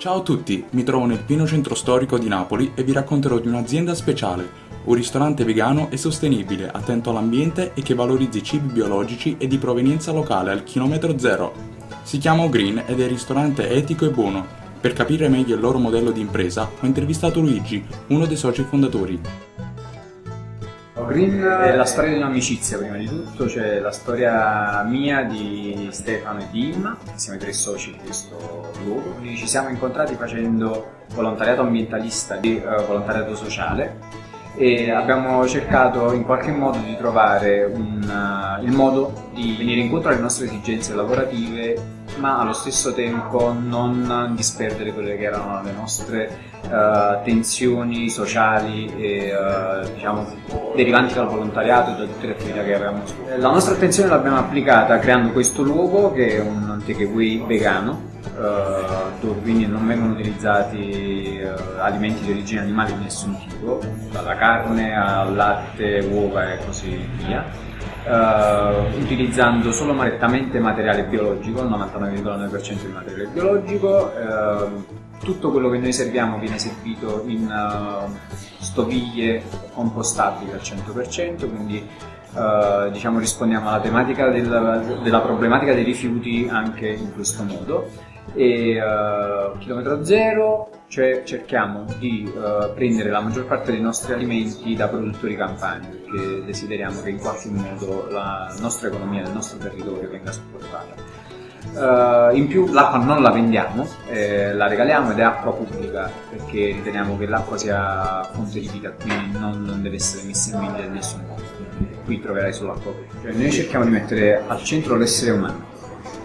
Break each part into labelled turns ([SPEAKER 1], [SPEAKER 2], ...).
[SPEAKER 1] Ciao a tutti, mi trovo nel pieno centro storico di Napoli e vi racconterò di un'azienda speciale, un ristorante vegano e sostenibile, attento all'ambiente e che valorizzi cibi biologici e di provenienza locale al chilometro zero. Si chiama Green ed è ristorante etico e buono. Per capire meglio il loro modello di impresa ho intervistato Luigi, uno dei soci fondatori.
[SPEAKER 2] Green è la storia di un'amicizia prima di tutto, cioè la storia mia di Stefano e di Imma, siamo i tre soci di questo luogo. Quindi ci siamo incontrati facendo volontariato ambientalista e uh, volontariato sociale e abbiamo cercato in qualche modo di trovare un, uh, il modo di venire incontro alle nostre esigenze lavorative ma allo stesso tempo non disperdere quelle che erano le nostre uh, tensioni sociali e uh, diciamo derivanti dal volontariato e da tutte le attività che avevamo svolto. La nostra attenzione l'abbiamo applicata creando questo luogo che è un takeaway vegano Uh, dove quindi non vengono utilizzati uh, alimenti di origine animale di nessun tipo, dalla carne al latte, uova e così via uh, utilizzando solo nettamente materiale biologico, il 99,9% di materiale biologico. Uh, tutto quello che noi serviamo viene servito in uh, stoviglie compostabili al 100%, quindi diciamo, rispondiamo alla tematica della, della problematica dei rifiuti anche in questo modo e uh, chilometro zero cioè cerchiamo di uh, prendere la maggior parte dei nostri alimenti da produttori campani perché desideriamo che in qualche modo la nostra economia del nostro territorio venga supportata. Uh, in più l'acqua non la vendiamo, eh, la regaliamo ed è acqua pubblica perché riteniamo che l'acqua sia fonte di vita, quindi non, non deve essere messa in vendita in nessun modo. Qui troverai solo acqua pubblica. Cioè, noi cerchiamo di mettere al centro l'essere umano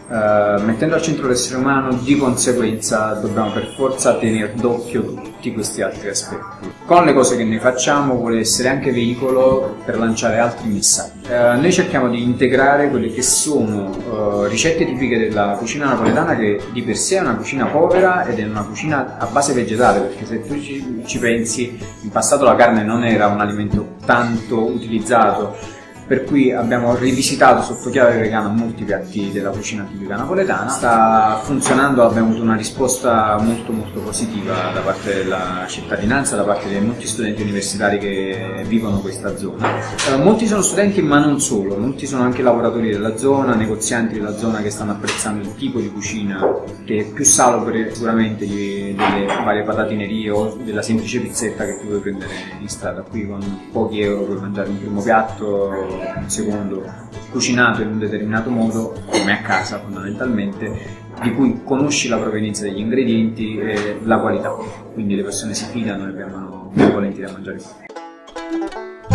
[SPEAKER 2] Uh, mettendo al centro l'essere umano di conseguenza dobbiamo per forza tenere d'occhio tutti questi altri aspetti. Con le cose che noi facciamo vuole essere anche veicolo per lanciare altri messaggi. Uh, noi cerchiamo di integrare quelle che sono uh, ricette tipiche della cucina napoletana che di per sé è una cucina povera ed è una cucina a base vegetale perché se tu ci, ci pensi in passato la carne non era un alimento tanto utilizzato per cui abbiamo rivisitato sotto chiave vegana molti piatti della cucina tipica napoletana. Sta funzionando, abbiamo avuto una risposta molto molto positiva da parte della cittadinanza, da parte di molti studenti universitari che vivono questa zona. Eh, molti sono studenti ma non solo, molti sono anche lavoratori della zona, negozianti della zona che stanno apprezzando il tipo di cucina che è più salubre sicuramente di, delle varie patatinerie o della semplice pizzetta che tu puoi prendere in strada. Qui con pochi euro puoi mangiare un primo piatto un secondo cucinato in un determinato modo, come a casa fondamentalmente, di cui conosci la provenienza degli ingredienti e la qualità. Quindi le persone si fidano e vengono volentieri a mangiare qui.